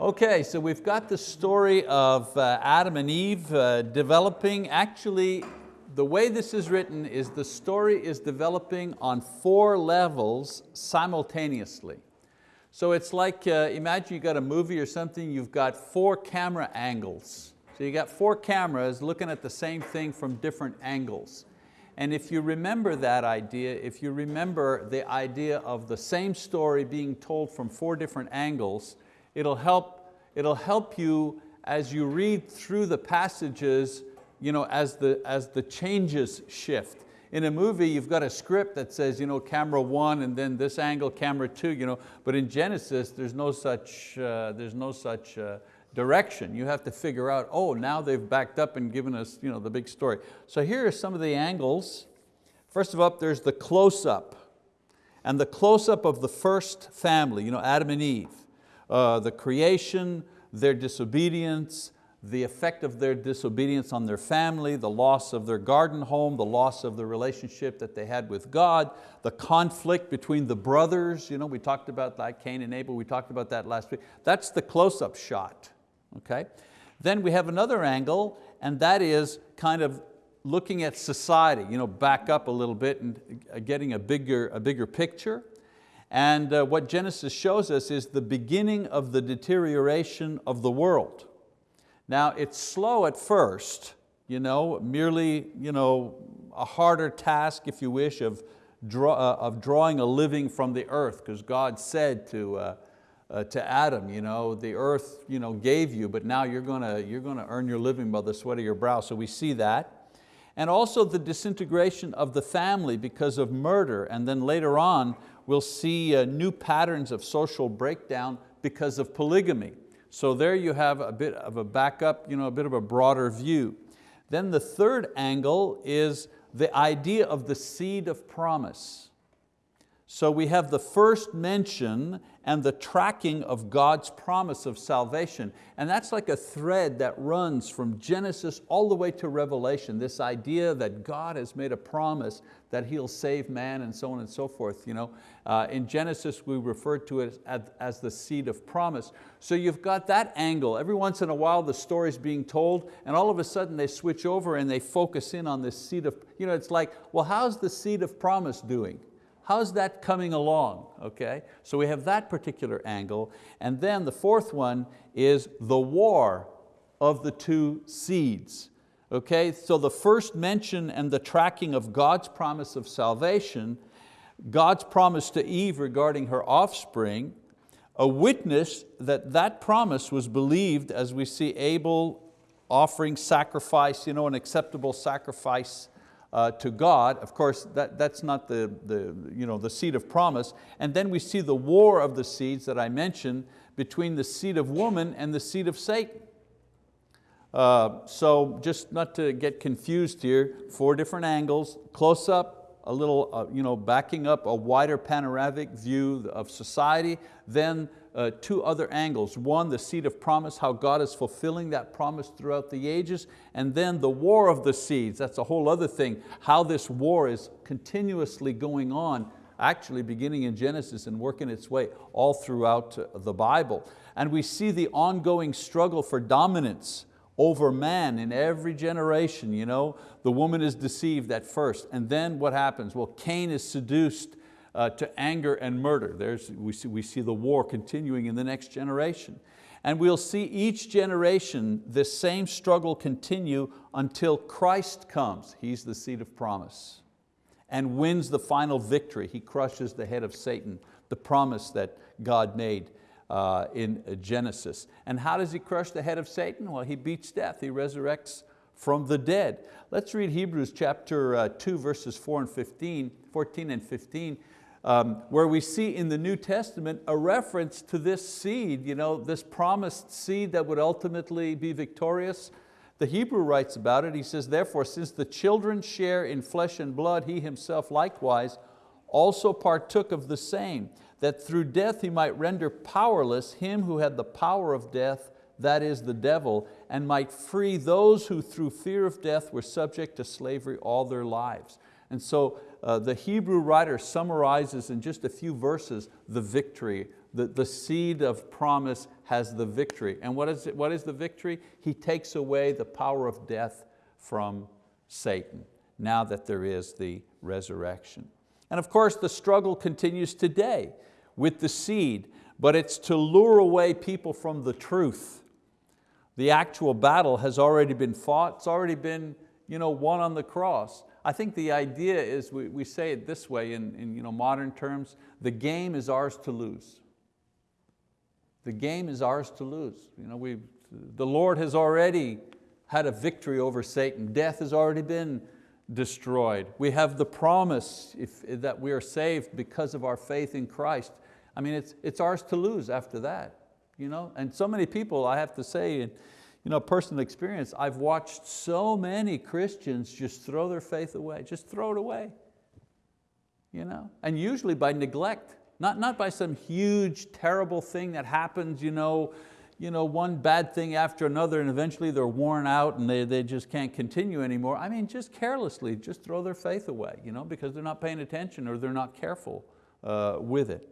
Okay, so we've got the story of uh, Adam and Eve uh, developing. Actually, the way this is written is the story is developing on four levels simultaneously. So it's like, uh, imagine you got a movie or something, you've got four camera angles. So you got four cameras looking at the same thing from different angles. And if you remember that idea, if you remember the idea of the same story being told from four different angles, it'll help, it'll help you as you read through the passages you know, as, the, as the changes shift. In a movie, you've got a script that says you know, camera one and then this angle, camera two, you know, but in Genesis, there's no such, uh, there's no such uh, direction. You have to figure out, oh, now they've backed up and given us you know, the big story. So here are some of the angles. First of all, there's the close-up. And the close-up of the first family, you know, Adam and Eve. Uh, the creation, their disobedience, the effect of their disobedience on their family, the loss of their garden home, the loss of the relationship that they had with God, the conflict between the brothers, you know, we talked about like Cain and Abel, we talked about that last week. That's the close-up shot, okay? Then we have another angle, and that is kind of looking at society, you know, back up a little bit and getting a bigger, a bigger picture. And uh, what Genesis shows us is the beginning of the deterioration of the world. Now it's slow at first, you know, merely you know, a harder task, if you wish, of, draw, uh, of drawing a living from the earth, because God said to, uh, uh, to Adam, you know, the earth you know, gave you, but now you're going to you're going to earn your living by the sweat of your brow. So we see that. And also the disintegration of the family because of murder. And then later on, we'll see uh, new patterns of social breakdown because of polygamy. So there you have a bit of a backup, you know, a bit of a broader view. Then the third angle is the idea of the seed of promise. So we have the first mention and the tracking of God's promise of salvation. And that's like a thread that runs from Genesis all the way to Revelation, this idea that God has made a promise that He'll save man and so on and so forth. You know, uh, in Genesis we refer to it as, as the seed of promise. So you've got that angle. Every once in a while the story's being told and all of a sudden they switch over and they focus in on this seed of, you know, it's like, well how's the seed of promise doing? How's that coming along, okay? So we have that particular angle. And then the fourth one is the war of the two seeds. Okay, so the first mention and the tracking of God's promise of salvation, God's promise to Eve regarding her offspring, a witness that that promise was believed as we see Abel offering sacrifice, you know, an acceptable sacrifice uh, to God. Of course, that, that's not the, the, you know, the seed of promise. And then we see the war of the seeds that I mentioned between the seed of woman and the seed of Satan. Uh, so just not to get confused here, four different angles, close up, a little uh, you know, backing up a wider panoramic view of society, then uh, two other angles. One, the seed of promise, how God is fulfilling that promise throughout the ages, and then the war of the seeds, that's a whole other thing, how this war is continuously going on, actually beginning in Genesis and working its way all throughout the Bible. And we see the ongoing struggle for dominance over man in every generation. You know? The woman is deceived at first, and then what happens? Well, Cain is seduced uh, to anger and murder. There's, we, see, we see the war continuing in the next generation. And we'll see each generation this same struggle continue until Christ comes. He's the seed of promise and wins the final victory. He crushes the head of Satan, the promise that God made uh, in Genesis. And how does he crush the head of Satan? Well, he beats death, he resurrects from the dead. Let's read Hebrews chapter uh, 2, verses 4 and 15, 14 and 15 um, where we see in the New Testament a reference to this seed, you know, this promised seed that would ultimately be victorious. The Hebrew writes about it, he says, therefore, since the children share in flesh and blood, he himself likewise also partook of the same, that through death he might render powerless him who had the power of death, that is the devil, and might free those who through fear of death were subject to slavery all their lives. And so uh, the Hebrew writer summarizes in just a few verses the victory, the, the seed of promise has the victory. And what is, it, what is the victory? He takes away the power of death from Satan, now that there is the resurrection. And of course, the struggle continues today with the seed, but it's to lure away people from the truth. The actual battle has already been fought, it's already been you know, won on the cross. I think the idea is, we, we say it this way in, in you know, modern terms, the game is ours to lose. The game is ours to lose. You know, we, the Lord has already had a victory over Satan. Death has already been destroyed. We have the promise if, that we are saved because of our faith in Christ. I mean, it's, it's ours to lose after that. You know? And so many people, I have to say, in you know, personal experience, I've watched so many Christians just throw their faith away, just throw it away. You know? And usually by neglect, not, not by some huge, terrible thing that happens, you know, you know, one bad thing after another and eventually they're worn out and they, they just can't continue anymore. I mean, just carelessly, just throw their faith away you know, because they're not paying attention or they're not careful uh, with it.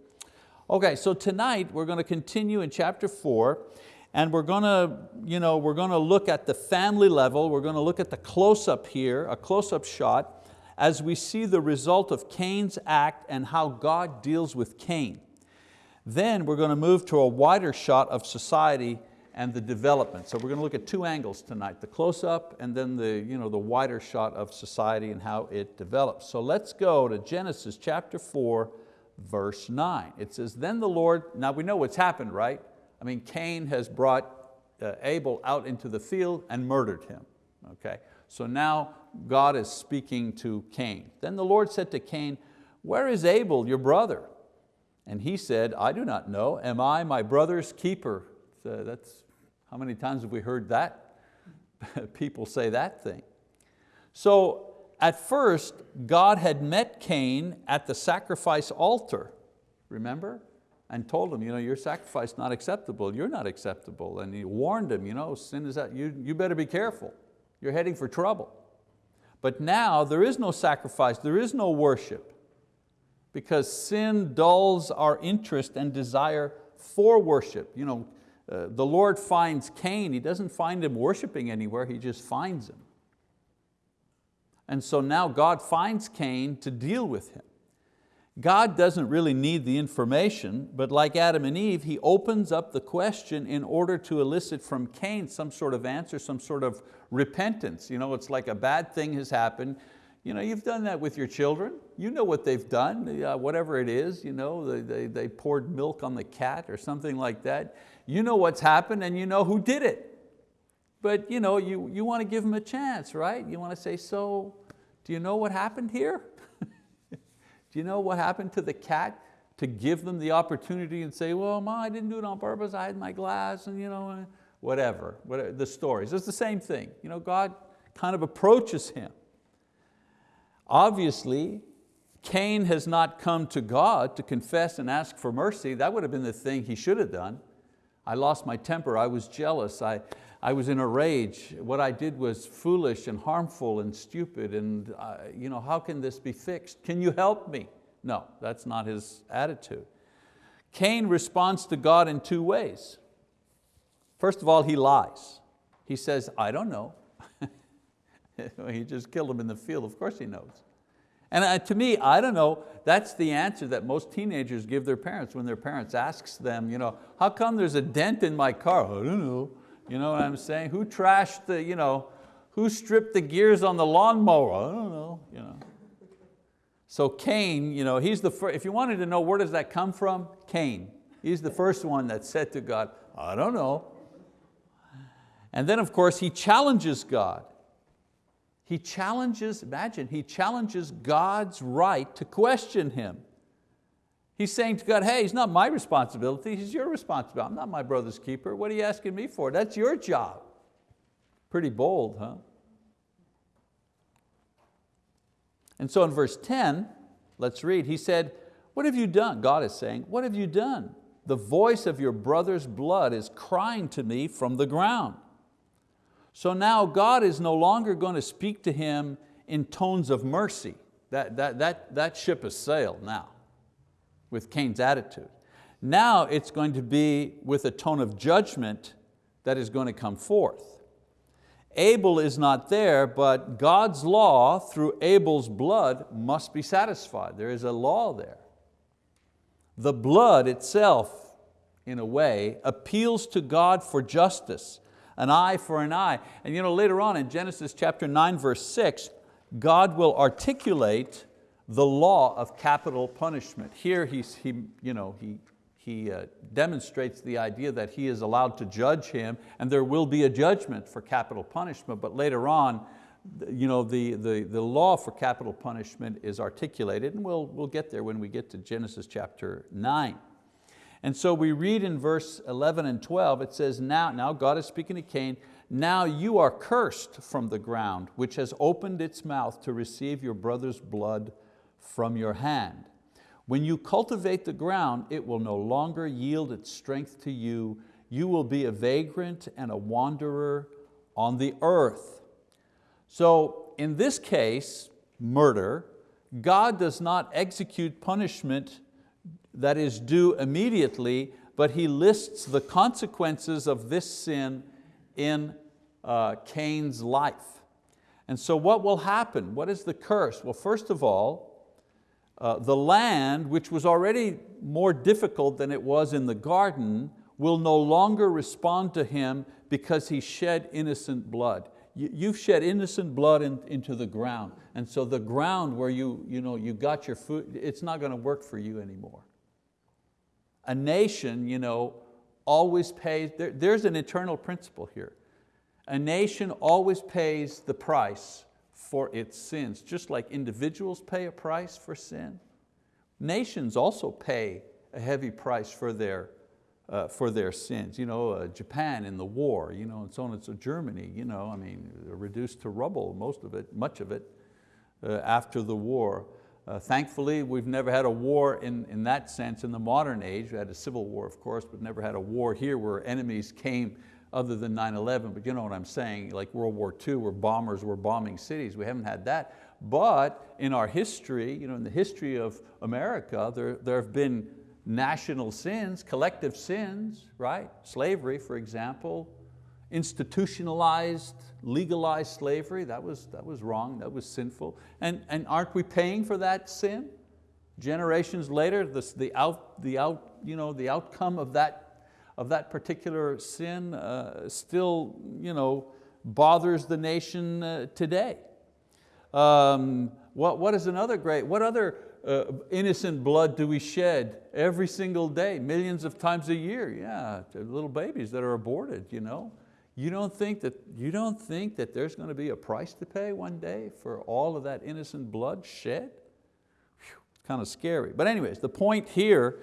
Okay, so tonight we're going to continue in chapter four and we're going to, you know, we're going to look at the family level, we're going to look at the close-up here, a close-up shot, as we see the result of Cain's act and how God deals with Cain. Then we're going to move to a wider shot of society and the development. So we're going to look at two angles tonight, the close-up and then the, you know, the wider shot of society and how it develops. So let's go to Genesis chapter 4, verse 9. It says, then the Lord, now we know what's happened, right? I mean, Cain has brought uh, Abel out into the field and murdered him. Okay? So now God is speaking to Cain. Then the Lord said to Cain, where is Abel, your brother? And he said, I do not know, am I my brother's keeper? So that's, how many times have we heard that? People say that thing. So at first, God had met Cain at the sacrifice altar, remember? And told him, you know, your sacrifice not acceptable, you're not acceptable. And he warned him, you know, sin is that, you, you better be careful. You're heading for trouble. But now there is no sacrifice, there is no worship because sin dulls our interest and desire for worship. You know, uh, the Lord finds Cain, He doesn't find him worshiping anywhere, He just finds him. And so now God finds Cain to deal with him. God doesn't really need the information, but like Adam and Eve, He opens up the question in order to elicit from Cain some sort of answer, some sort of repentance. You know, it's like a bad thing has happened, you know, you've done that with your children. You know what they've done, uh, whatever it is, you know, they, they, they poured milk on the cat or something like that. You know what's happened and you know who did it. But you, know, you, you want to give them a chance, right? You want to say, so, do you know what happened here? do you know what happened to the cat? To give them the opportunity and say, well, Ma, I didn't do it on purpose, I had my glass and you know, whatever, whatever the stories. It's the same thing. You know, God kind of approaches him Obviously, Cain has not come to God to confess and ask for mercy. That would have been the thing he should have done. I lost my temper, I was jealous, I, I was in a rage. What I did was foolish and harmful and stupid and uh, you know, how can this be fixed? Can you help me? No, that's not his attitude. Cain responds to God in two ways. First of all, he lies. He says, I don't know. he just killed him in the field, of course he knows. And to me, I don't know, that's the answer that most teenagers give their parents when their parents asks them, you know, how come there's a dent in my car? I don't know. You know what I'm saying? Who trashed the, you know, who stripped the gears on the lawnmower? I don't know. You know. So Cain, you know, he's the first, if you wanted to know where does that come from, Cain. He's the first one that said to God, I don't know. And then of course he challenges God. He challenges, imagine, he challenges God's right to question him. He's saying to God, hey, it's not my responsibility, it's your responsibility. I'm not my brother's keeper. What are you asking me for? That's your job. Pretty bold, huh? And so in verse 10, let's read, he said, what have you done? God is saying, what have you done? The voice of your brother's blood is crying to me from the ground. So now God is no longer going to speak to him in tones of mercy. That, that, that, that ship has sailed now with Cain's attitude. Now it's going to be with a tone of judgment that is going to come forth. Abel is not there, but God's law through Abel's blood must be satisfied. There is a law there. The blood itself, in a way, appeals to God for justice, an eye for an eye. And you know, later on in Genesis chapter 9, verse 6, God will articulate the law of capital punishment. Here he's, he, you know, he, he uh, demonstrates the idea that he is allowed to judge him and there will be a judgment for capital punishment, but later on, you know, the, the, the law for capital punishment is articulated and we'll, we'll get there when we get to Genesis chapter 9. And so we read in verse 11 and 12, it says, now, now God is speaking to Cain, now you are cursed from the ground, which has opened its mouth to receive your brother's blood from your hand. When you cultivate the ground, it will no longer yield its strength to you. You will be a vagrant and a wanderer on the earth. So in this case, murder, God does not execute punishment that is due immediately, but He lists the consequences of this sin in uh, Cain's life. And so what will happen? What is the curse? Well, first of all, uh, the land, which was already more difficult than it was in the garden, will no longer respond to him because he shed innocent blood. You, have shed innocent blood in, into the ground. And so the ground where you, you, know, you got your food, it's not going to work for you anymore. A nation you know, always pays, there, there's an eternal principle here. A nation always pays the price for its sins. Just like individuals pay a price for sin, nations also pay a heavy price for their, uh, for their sins. You know, uh, Japan in the war, you know, and so on, and so Germany, you know, I mean, reduced to rubble, most of it, much of it, uh, after the war. Uh, thankfully, we've never had a war in, in that sense in the modern age. We had a civil war, of course, but never had a war here where enemies came other than 9-11, but you know what I'm saying, like World War II where bombers were bombing cities, we haven't had that. But in our history, you know, in the history of America, there, there have been national sins, collective sins, right? Slavery, for example, institutionalized, legalized slavery, that was, that was wrong, that was sinful. And, and aren't we paying for that sin? Generations later, the, the, out, the, out, you know, the outcome of that of that particular sin uh, still you know, bothers the nation uh, today. Um, what, what is another great, what other uh, innocent blood do we shed every single day, millions of times a year? Yeah, little babies that are aborted. You, know? You, don't think that, you don't think that there's going to be a price to pay one day for all of that innocent blood shed? Whew, kind of scary. But anyways, the point here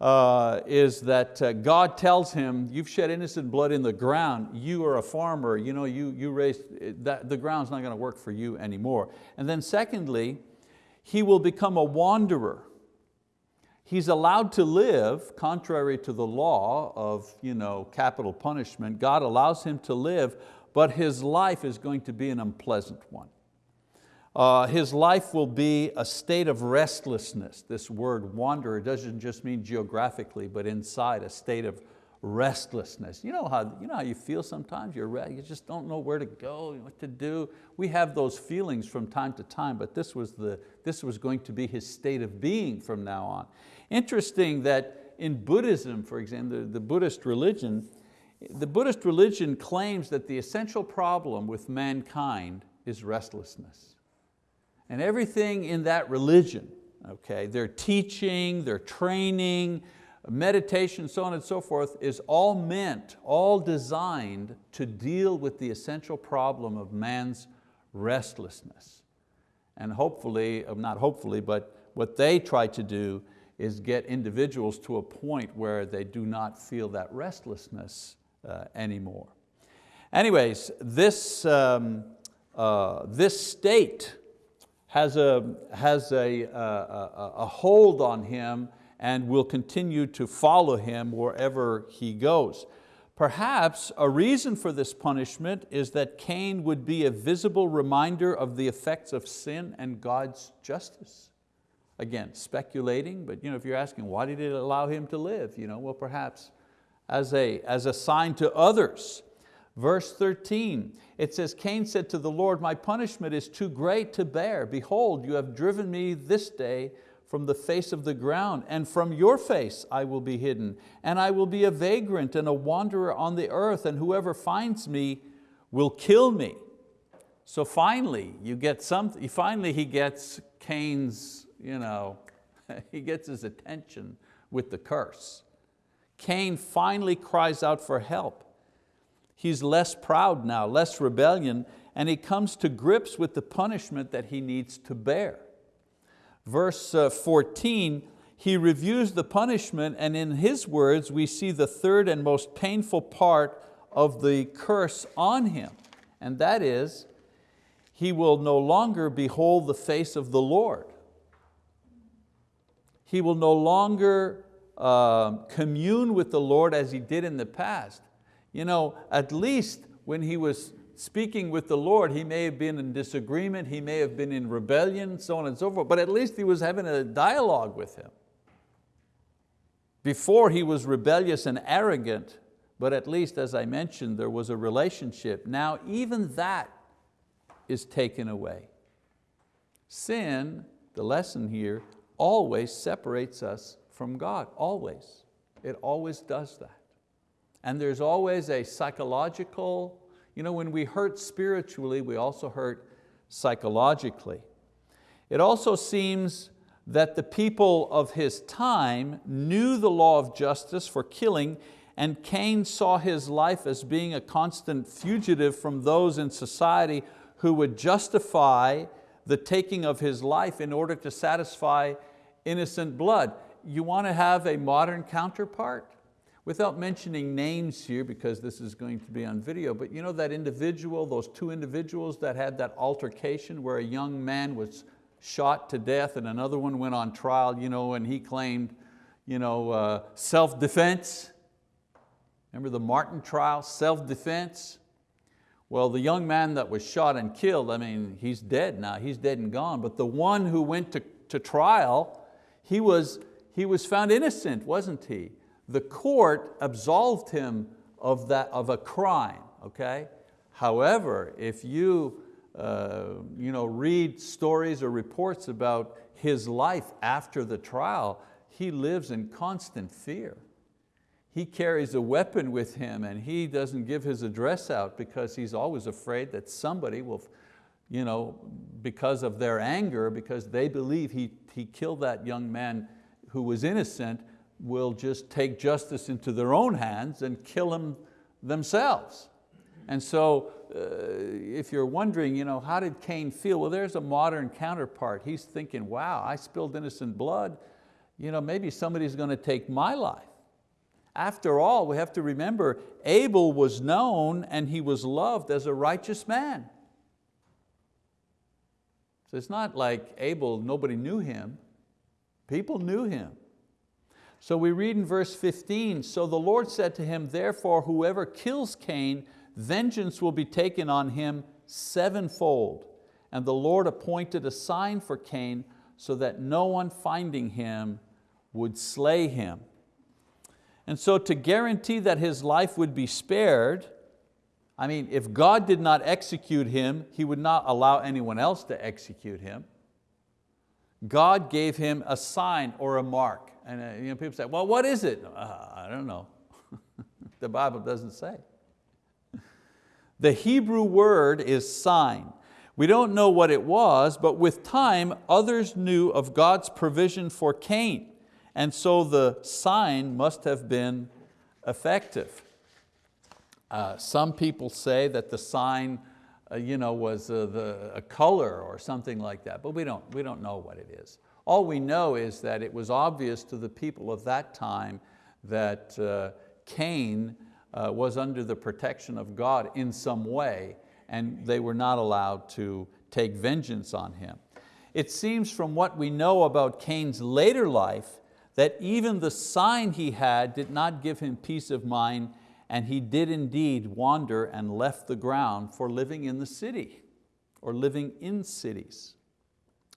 uh, is that uh, God tells him, you've shed innocent blood in the ground, you are a farmer, you know, you, you raised, that, the ground's not going to work for you anymore. And then secondly, he will become a wanderer. He's allowed to live, contrary to the law of you know, capital punishment, God allows him to live, but his life is going to be an unpleasant one. Uh, his life will be a state of restlessness. This word wanderer doesn't just mean geographically, but inside a state of restlessness. You know how you, know how you feel sometimes? You're, you just don't know where to go, what to do. We have those feelings from time to time, but this was, the, this was going to be his state of being from now on. Interesting that in Buddhism, for example, the, the Buddhist religion, the Buddhist religion claims that the essential problem with mankind is restlessness. And everything in that religion, okay, their teaching, their training, meditation, so on and so forth, is all meant, all designed to deal with the essential problem of man's restlessness. And hopefully, uh, not hopefully, but what they try to do is get individuals to a point where they do not feel that restlessness uh, anymore. Anyways, this, um, uh, this state has a, has a, a, a hold on him and will continue to follow him wherever he goes. Perhaps a reason for this punishment is that Cain would be a visible reminder of the effects of sin and God's justice. Again, speculating, but you know, if you're asking why did it allow him to live? You know, well, perhaps as a, as a sign to others. Verse 13, it says, Cain said to the Lord, my punishment is too great to bear. Behold, you have driven me this day from the face of the ground, and from your face I will be hidden, and I will be a vagrant and a wanderer on the earth, and whoever finds me will kill me. So finally, you get something, finally he gets Cain's, you know, he gets his attention with the curse. Cain finally cries out for help. He's less proud now, less rebellion, and he comes to grips with the punishment that he needs to bear. Verse uh, 14, he reviews the punishment and in his words we see the third and most painful part of the curse on him. And that is, he will no longer behold the face of the Lord. He will no longer uh, commune with the Lord as he did in the past. You know, at least when he was speaking with the Lord, he may have been in disagreement, he may have been in rebellion, so on and so forth, but at least he was having a dialogue with him. Before he was rebellious and arrogant, but at least as I mentioned, there was a relationship. Now even that is taken away. Sin, the lesson here, always separates us from God, always. It always does that. And there's always a psychological you know, when we hurt spiritually, we also hurt psychologically. It also seems that the people of his time knew the law of justice for killing and Cain saw his life as being a constant fugitive from those in society who would justify the taking of his life in order to satisfy innocent blood. You want to have a modern counterpart? Without mentioning names here because this is going to be on video, but you know that individual, those two individuals that had that altercation where a young man was shot to death and another one went on trial you know, and he claimed you know, uh, self-defense. Remember the Martin trial, self-defense? Well, the young man that was shot and killed, I mean, he's dead now, he's dead and gone, but the one who went to, to trial, he was, he was found innocent, wasn't he? the court absolved him of, that, of a crime, okay? However, if you, uh, you know, read stories or reports about his life after the trial, he lives in constant fear. He carries a weapon with him and he doesn't give his address out because he's always afraid that somebody will, you know, because of their anger, because they believe he, he killed that young man who was innocent, will just take justice into their own hands and kill him themselves. And so uh, if you're wondering, you know, how did Cain feel? Well, there's a modern counterpart. He's thinking, wow, I spilled innocent blood. You know, maybe somebody's going to take my life. After all, we have to remember, Abel was known and he was loved as a righteous man. So it's not like Abel, nobody knew him. People knew him. So we read in verse 15, so the Lord said to him, therefore whoever kills Cain, vengeance will be taken on him sevenfold. And the Lord appointed a sign for Cain so that no one finding him would slay him. And so to guarantee that his life would be spared, I mean, if God did not execute him, He would not allow anyone else to execute him. God gave him a sign or a mark. And uh, you know, people say, well, what is it? Uh, I don't know. the Bible doesn't say. The Hebrew word is sign. We don't know what it was, but with time, others knew of God's provision for Cain. And so the sign must have been effective. Uh, some people say that the sign uh, you know, was uh, the, a color or something like that, but we don't, we don't know what it is. All we know is that it was obvious to the people of that time that uh, Cain uh, was under the protection of God in some way and they were not allowed to take vengeance on him. It seems from what we know about Cain's later life that even the sign he had did not give him peace of mind and he did indeed wander and left the ground for living in the city or living in cities.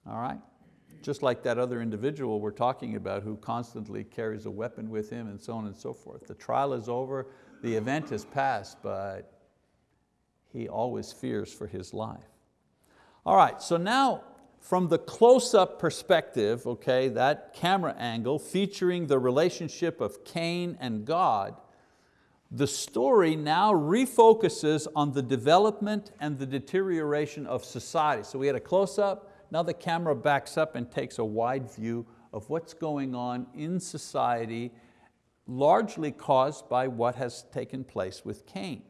All right? just like that other individual we're talking about who constantly carries a weapon with him and so on and so forth. The trial is over, the event has passed, but he always fears for his life. All right, so now from the close-up perspective, okay, that camera angle featuring the relationship of Cain and God, the story now refocuses on the development and the deterioration of society. So we had a close-up, now the camera backs up and takes a wide view of what's going on in society, largely caused by what has taken place with Cain.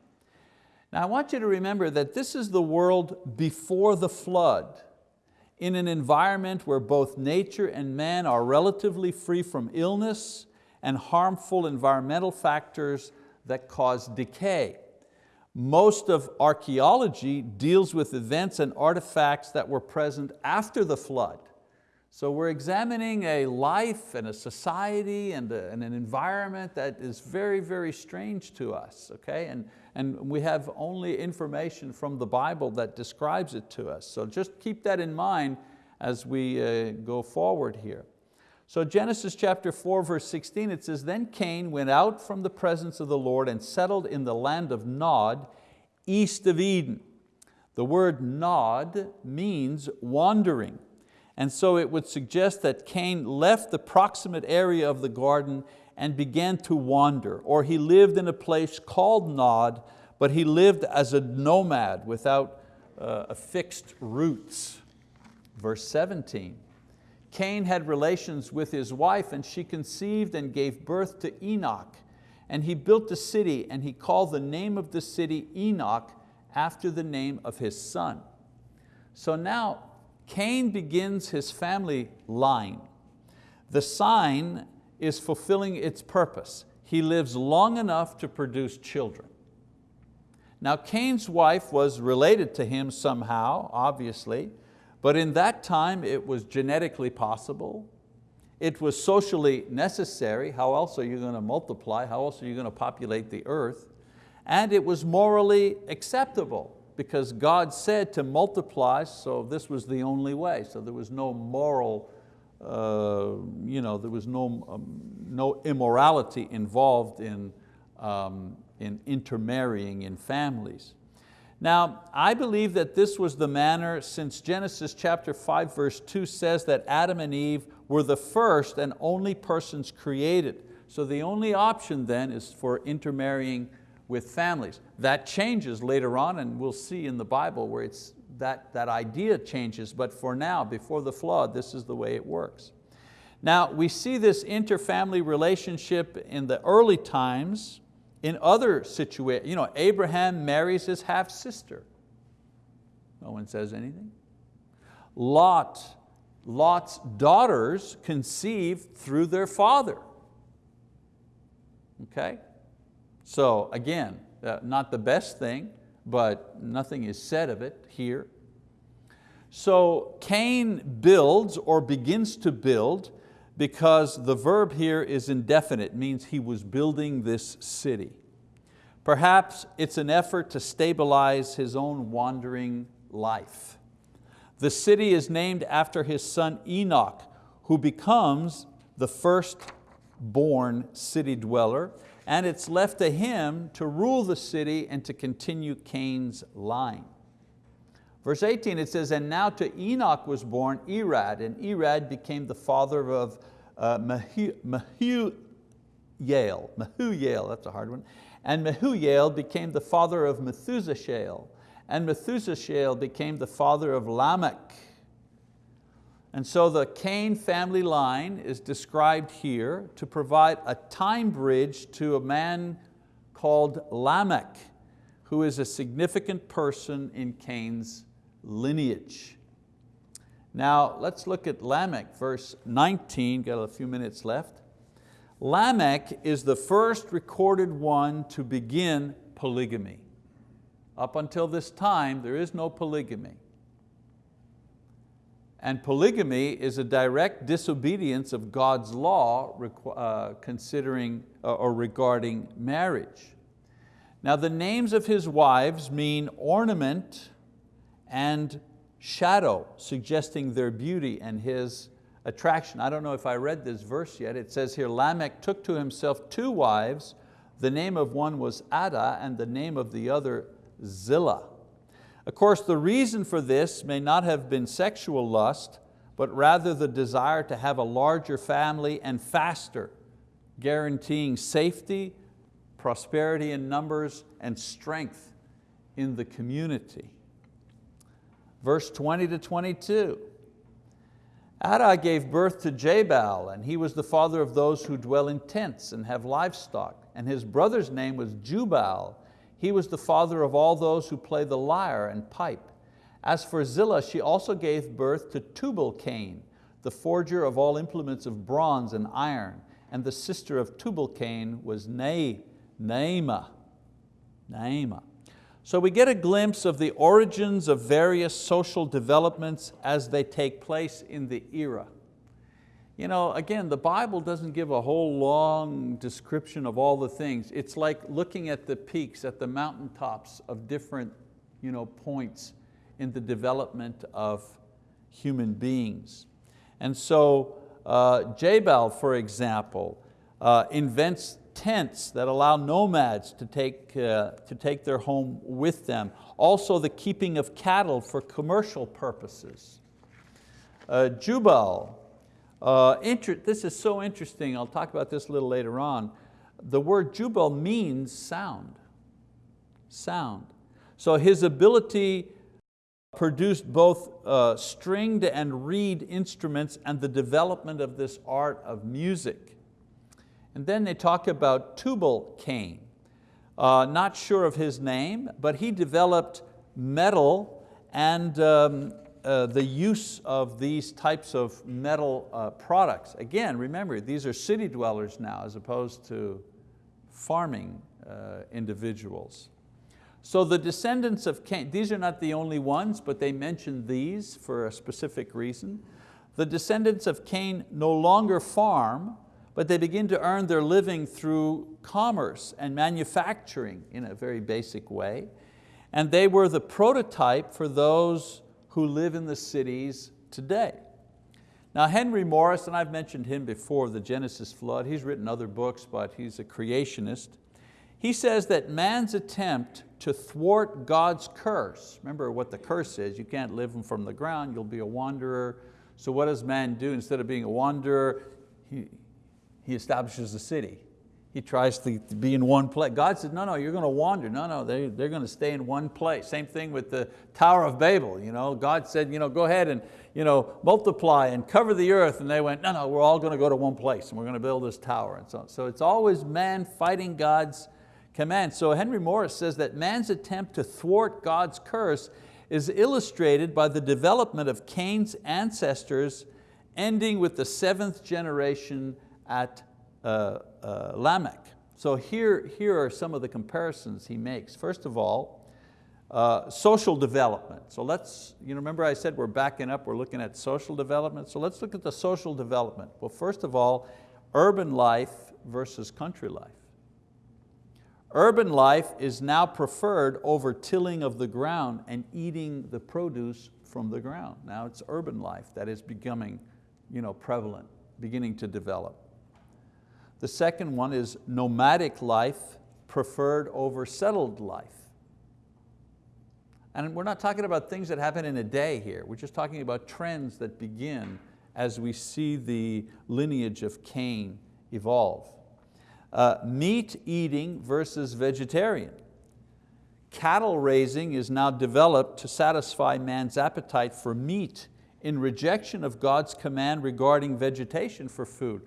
Now I want you to remember that this is the world before the flood, in an environment where both nature and man are relatively free from illness and harmful environmental factors that cause decay. Most of archaeology deals with events and artifacts that were present after the flood. So we're examining a life and a society and, a, and an environment that is very, very strange to us, okay? And, and we have only information from the Bible that describes it to us. So just keep that in mind as we uh, go forward here. So Genesis chapter 4 verse 16, it says, Then Cain went out from the presence of the Lord and settled in the land of Nod, east of Eden. The word Nod means wandering. And so it would suggest that Cain left the proximate area of the garden and began to wander, or he lived in a place called Nod, but he lived as a nomad without uh, fixed roots. Verse 17, Cain had relations with his wife and she conceived and gave birth to Enoch. And he built a city and he called the name of the city Enoch after the name of his son. So now Cain begins his family line. The sign is fulfilling its purpose. He lives long enough to produce children. Now Cain's wife was related to him somehow, obviously, but in that time it was genetically possible. It was socially necessary. How else are you going to multiply? How else are you going to populate the earth? And it was morally acceptable because God said to multiply, so this was the only way. So there was no moral, uh, you know, there was no, um, no immorality involved in, um, in intermarrying in families. Now, I believe that this was the manner since Genesis chapter 5 verse 2 says that Adam and Eve were the first and only persons created. So the only option then is for intermarrying with families. That changes later on and we'll see in the Bible where it's, that, that idea changes, but for now, before the flood, this is the way it works. Now we see this interfamily relationship in the early times in other situations, you know, Abraham marries his half-sister. No one says anything. Lot, Lot's daughters conceived through their father. Okay? So again, uh, not the best thing, but nothing is said of it here. So Cain builds or begins to build because the verb here is indefinite, means he was building this city. Perhaps it's an effort to stabilize his own wandering life. The city is named after his son Enoch, who becomes the first born city dweller, and it's left to him to rule the city and to continue Cain's line. Verse 18, it says, and now to Enoch was born Irad, and Irad became the father of uh, Mehujael, Mehujael, that's a hard one, and Mehujael became the father of Methushael, and Methushael became the father of Lamech. And so the Cain family line is described here to provide a time bridge to a man called Lamech, who is a significant person in Cain's lineage. Now let's look at Lamech, verse 19, got a few minutes left. Lamech is the first recorded one to begin polygamy. Up until this time, there is no polygamy. And polygamy is a direct disobedience of God's law uh, considering uh, or regarding marriage. Now the names of his wives mean ornament and shadow, suggesting their beauty and his attraction. I don't know if I read this verse yet. It says here, Lamech took to himself two wives. The name of one was Adah and the name of the other Zillah. Of course, the reason for this may not have been sexual lust, but rather the desire to have a larger family and faster, guaranteeing safety, prosperity in numbers, and strength in the community. Verse 20 to 22, Adah gave birth to Jabal, and he was the father of those who dwell in tents and have livestock. And his brother's name was Jubal. He was the father of all those who play the lyre and pipe. As for Zillah, she also gave birth to Tubal-Cain, the forger of all implements of bronze and iron. And the sister of Tubal-Cain was Naamah. Naamah. So we get a glimpse of the origins of various social developments as they take place in the era. You know, again, the Bible doesn't give a whole long description of all the things. It's like looking at the peaks, at the mountaintops of different you know, points in the development of human beings. And so uh, Jabal, for example, uh, invents tents that allow nomads to take, uh, to take their home with them. Also the keeping of cattle for commercial purposes. Uh, Jubal, uh, this is so interesting, I'll talk about this a little later on. The word Jubal means sound, sound. So his ability produced both uh, stringed and reed instruments and the development of this art of music. And then they talk about Tubal-Cain. Uh, not sure of his name, but he developed metal and um, uh, the use of these types of metal uh, products. Again, remember, these are city dwellers now as opposed to farming uh, individuals. So the descendants of Cain, these are not the only ones, but they mention these for a specific reason. The descendants of Cain no longer farm, but they begin to earn their living through commerce and manufacturing in a very basic way. And they were the prototype for those who live in the cities today. Now Henry Morris, and I've mentioned him before, the Genesis flood, he's written other books, but he's a creationist. He says that man's attempt to thwart God's curse, remember what the curse is, you can't live from the ground, you'll be a wanderer. So what does man do? Instead of being a wanderer, he establishes a city. He tries to be in one place. God said, no, no, you're going to wander. No, no, they, they're going to stay in one place. Same thing with the Tower of Babel. You know, God said, you know, go ahead and you know, multiply and cover the earth. And they went, no, no, we're all going to go to one place and we're going to build this tower. And so, so it's always man fighting God's command. So Henry Morris says that man's attempt to thwart God's curse is illustrated by the development of Cain's ancestors ending with the seventh generation at uh, uh, Lamech. So here, here are some of the comparisons he makes. First of all, uh, social development. So let's, you remember I said we're backing up, we're looking at social development. So let's look at the social development. Well, first of all, urban life versus country life. Urban life is now preferred over tilling of the ground and eating the produce from the ground. Now it's urban life that is becoming you know, prevalent, beginning to develop. The second one is nomadic life preferred over settled life. And we're not talking about things that happen in a day here. We're just talking about trends that begin as we see the lineage of Cain evolve. Uh, meat eating versus vegetarian. Cattle raising is now developed to satisfy man's appetite for meat in rejection of God's command regarding vegetation for food.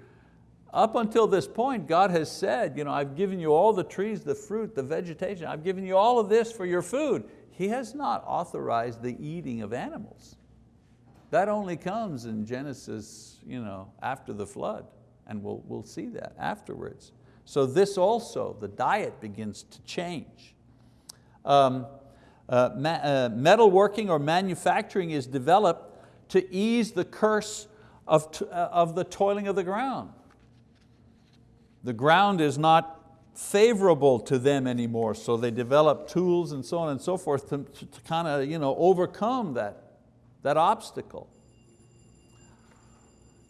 Up until this point, God has said, you know, I've given you all the trees, the fruit, the vegetation, I've given you all of this for your food. He has not authorized the eating of animals. That only comes in Genesis you know, after the flood, and we'll, we'll see that afterwards. So this also, the diet begins to change. Um, uh, uh, metalworking or manufacturing is developed to ease the curse of, uh, of the toiling of the ground. The ground is not favorable to them anymore, so they develop tools and so on and so forth to, to, kind of you know, overcome that, that obstacle.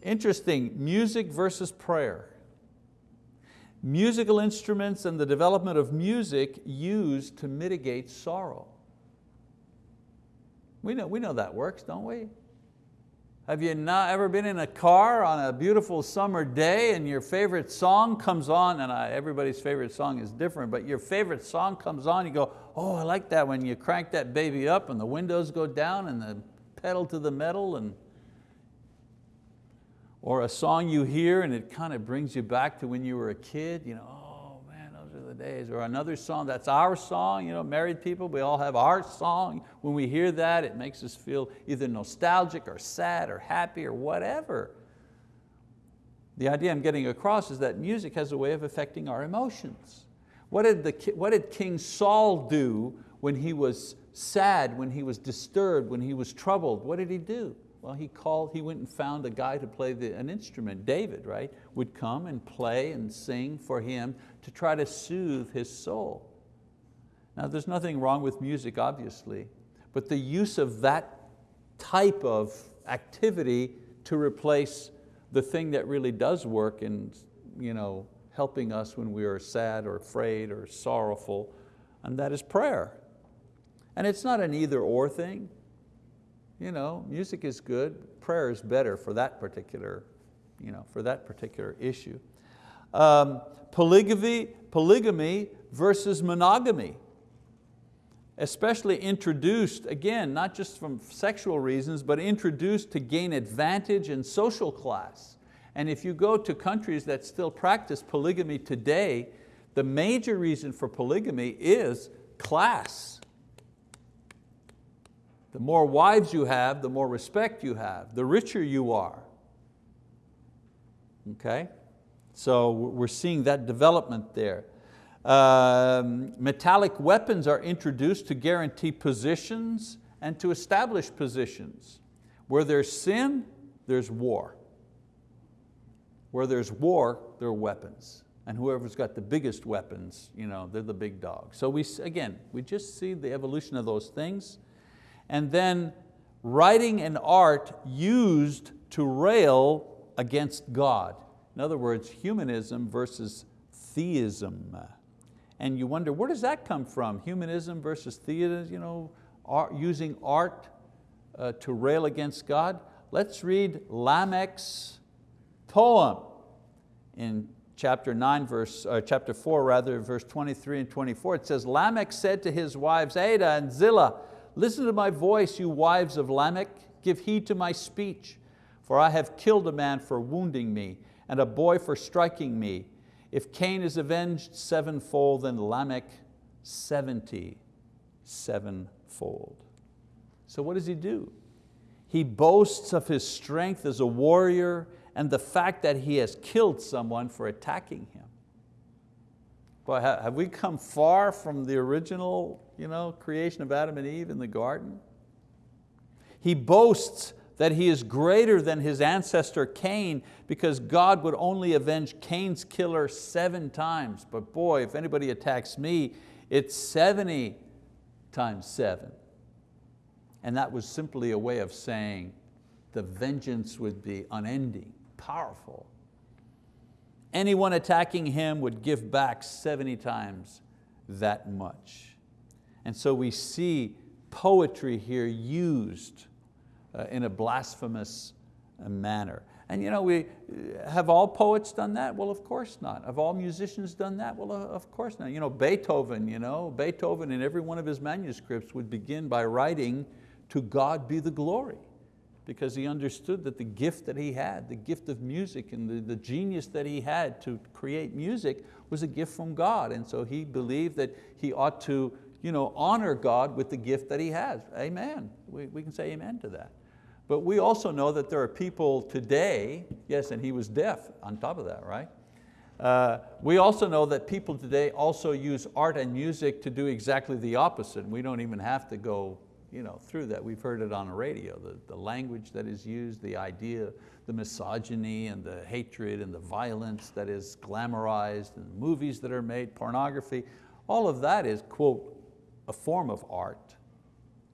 interesting, music versus prayer. Musical instruments and the development of music used to mitigate sorrow. We know, we know that works, don't we? Have you not ever been in a car on a beautiful summer day and your favorite song comes on, and I, everybody's favorite song is different, but your favorite song comes on, you go, oh, I like that when you crank that baby up and the windows go down and the pedal to the metal and or a song you hear and it kind of brings you back to when you were a kid, you know, oh man, those are the days. Or another song, that's our song, you know, married people, we all have our song. When we hear that, it makes us feel either nostalgic or sad or happy or whatever. The idea I'm getting across is that music has a way of affecting our emotions. What did, the, what did King Saul do when he was sad, when he was disturbed, when he was troubled? What did he do? Well, he called, he went and found a guy to play the, an instrument, David, right? Would come and play and sing for him to try to soothe his soul. Now there's nothing wrong with music, obviously, but the use of that type of activity to replace the thing that really does work in you know, helping us when we are sad or afraid or sorrowful, and that is prayer. And it's not an either or thing you know, music is good, prayer is better for that particular, you know, for that particular issue. Um, polygamy, polygamy versus monogamy, especially introduced, again, not just from sexual reasons, but introduced to gain advantage in social class. And if you go to countries that still practice polygamy today, the major reason for polygamy is class. The more wives you have, the more respect you have, the richer you are. Okay? So we're seeing that development there. Um, metallic weapons are introduced to guarantee positions and to establish positions. Where there's sin, there's war. Where there's war, there are weapons. And whoever's got the biggest weapons, you know, they're the big dog. So we, again, we just see the evolution of those things and then writing and art used to rail against God. In other words, humanism versus theism. And you wonder, where does that come from? Humanism versus theism, you know, art, using art uh, to rail against God? Let's read Lamech's poem in chapter 9, verse, uh, chapter 4 rather, verse 23 and 24. It says, Lamech said to his wives, Adah and Zillah, Listen to my voice, you wives of Lamech, give heed to my speech, for I have killed a man for wounding me, and a boy for striking me. If Cain is avenged sevenfold, then Lamech seventy sevenfold. So what does he do? He boasts of his strength as a warrior and the fact that he has killed someone for attacking him. Boy, have we come far from the original you know, creation of Adam and Eve in the garden? He boasts that he is greater than his ancestor Cain because God would only avenge Cain's killer seven times. But boy, if anybody attacks me, it's 70 times seven. And that was simply a way of saying the vengeance would be unending, powerful anyone attacking him would give back 70 times that much. And so we see poetry here used in a blasphemous uh, manner. And you know, we, uh, have all poets done that? Well, of course not. Have all musicians done that? Well, of course not. You know, Beethoven, you know, Beethoven in every one of his manuscripts would begin by writing, to God be the glory because he understood that the gift that he had, the gift of music and the, the genius that he had to create music was a gift from God. And so he believed that he ought to you know, honor God with the gift that he has. Amen, we, we can say amen to that. But we also know that there are people today, yes, and he was deaf on top of that, right? Uh, we also know that people today also use art and music to do exactly the opposite. We don't even have to go you know, through that. We've heard it on the radio, the, the language that is used, the idea, the misogyny and the hatred and the violence that is glamorized and movies that are made, pornography, all of that is, quote, a form of art.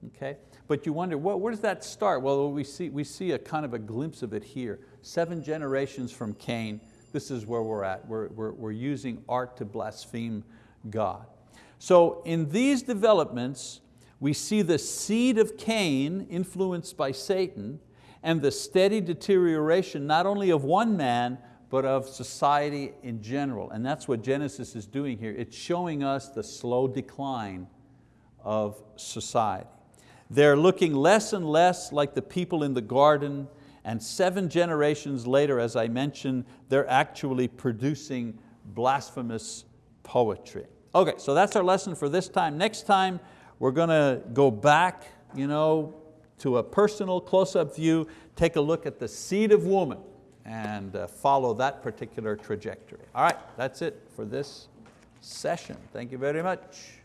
Okay? But you wonder, well, where does that start? Well, we see, we see a kind of a glimpse of it here. Seven generations from Cain, this is where we're at. We're, we're, we're using art to blaspheme God. So in these developments, we see the seed of Cain influenced by Satan and the steady deterioration not only of one man, but of society in general. And that's what Genesis is doing here. It's showing us the slow decline of society. They're looking less and less like the people in the garden and seven generations later, as I mentioned, they're actually producing blasphemous poetry. Okay, so that's our lesson for this time. Next time, we're going to go back you know, to a personal close-up view, take a look at the seed of woman and uh, follow that particular trajectory. All right, that's it for this session. Thank you very much.